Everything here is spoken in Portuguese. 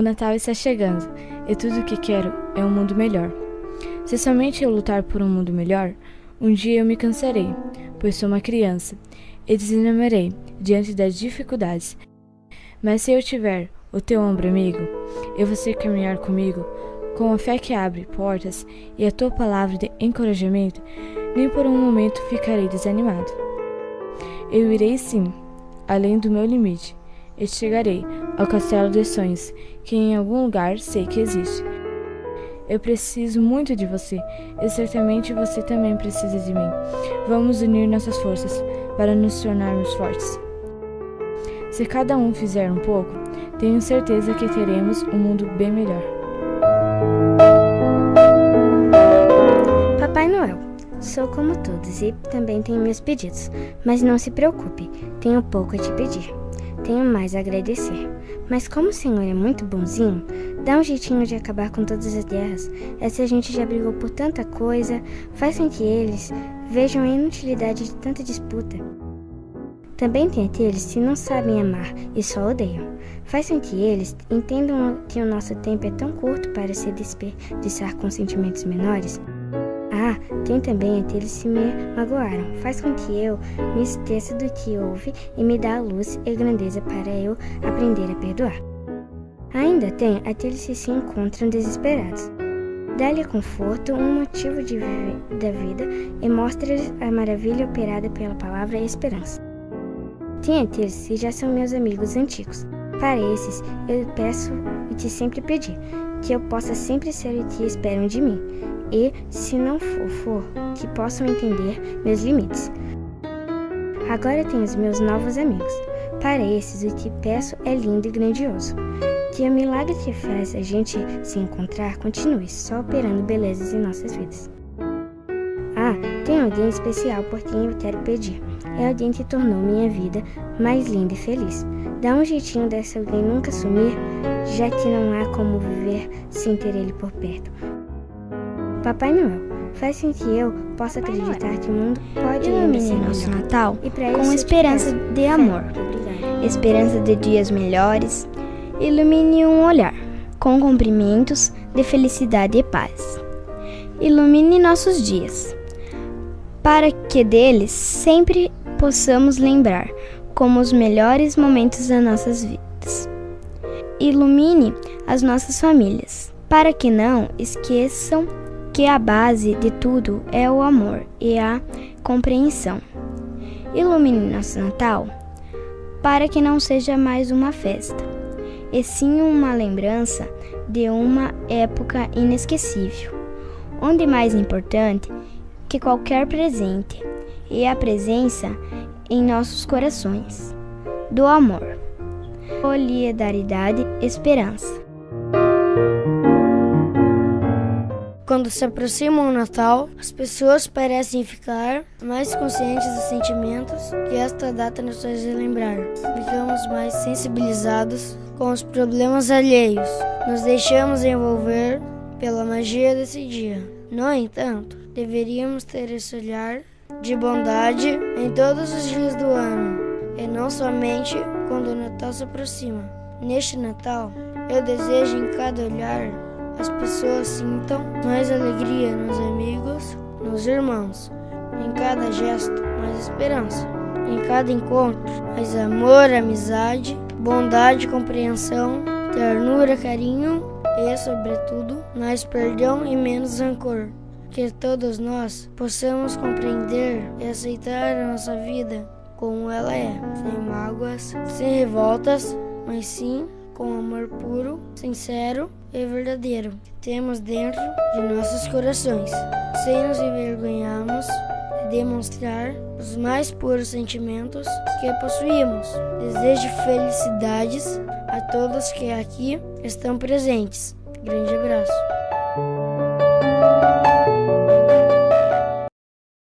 O Natal está chegando e tudo o que quero é um mundo melhor. Se somente eu lutar por um mundo melhor, um dia eu me cansarei, pois sou uma criança, e desanimarei diante das dificuldades. Mas se eu tiver o teu ombro amigo, e você caminhar comigo, com a fé que abre portas e a tua palavra de encorajamento, nem por um momento ficarei desanimado. Eu irei sim, além do meu limite, e chegarei ao castelo dos sonhos, que em algum lugar sei que existe. Eu preciso muito de você, e certamente você também precisa de mim. Vamos unir nossas forças para nos tornarmos fortes. Se cada um fizer um pouco, tenho certeza que teremos um mundo bem melhor. Papai Noel, sou como todos e também tenho meus pedidos, mas não se preocupe, tenho pouco a te pedir tenho mais a agradecer. Mas como o Senhor é muito bonzinho, dá um jeitinho de acabar com todas as guerras. Essa gente já brigou por tanta coisa, faz com que eles vejam a inutilidade de tanta disputa. Também tem aqueles que não sabem amar e só odeiam. Faz com que eles entendam que o nosso tempo é tão curto para se desperdiçar com sentimentos menores ah, tem também aqueles que me magoaram. Faz com que eu me esqueça do que houve e me dá a luz e grandeza para eu aprender a perdoar. Ainda tem aqueles que se encontram desesperados. Dá-lhe conforto, um motivo de da vida e mostra-lhes a maravilha operada pela palavra esperança. Tem aqueles que já são meus amigos antigos. Para esses, eu peço e te sempre pedi, que eu possa sempre ser o que esperam de mim, e, se não for, que possam entender meus limites. Agora tenho os meus novos amigos. Para esses, o que peço é lindo e grandioso. Que o milagre que faz a gente se encontrar continue só operando belezas em nossas vidas. Ah, tem alguém especial por quem eu quero pedir. É alguém que tornou minha vida mais linda e feliz. Dá um jeitinho dessa alguém nunca sumir, já que não há como viver sem ter ele por perto. Papai Noel faz com que eu possa acreditar que o mundo pode ilumine nosso Natal com esperança de amor, esperança de dias melhores. Ilumine um olhar com cumprimentos de felicidade e paz. Ilumine nossos dias, para que deles sempre possamos lembrar como os melhores momentos das nossas vidas. Ilumine as nossas famílias, para que não esqueçam que a base de tudo é o amor e a compreensão. Ilumine nosso Natal para que não seja mais uma festa, e sim uma lembrança de uma época inesquecível, onde mais importante que qualquer presente é a presença em nossos corações do amor, solidariedade, esperança. Quando se aproxima o Natal, as pessoas parecem ficar mais conscientes dos sentimentos que esta data nos faz lembrar. Ficamos mais sensibilizados com os problemas alheios. Nos deixamos envolver pela magia desse dia. No entanto, deveríamos ter esse olhar de bondade em todos os dias do ano e não somente quando o Natal se aproxima. Neste Natal, eu desejo em cada olhar as pessoas sintam mais alegria nos amigos, nos irmãos, em cada gesto, mais esperança, em cada encontro, mais amor, amizade, bondade, compreensão, ternura, carinho e, sobretudo, mais perdão e menos rancor. Que todos nós possamos compreender e aceitar a nossa vida como ela é, sem mágoas, sem revoltas, mas sim com amor puro, sincero e verdadeiro que temos dentro de nossos corações, sem nos envergonharmos de demonstrar os mais puros sentimentos que possuímos. Desejo felicidades a todos que aqui estão presentes. Grande abraço.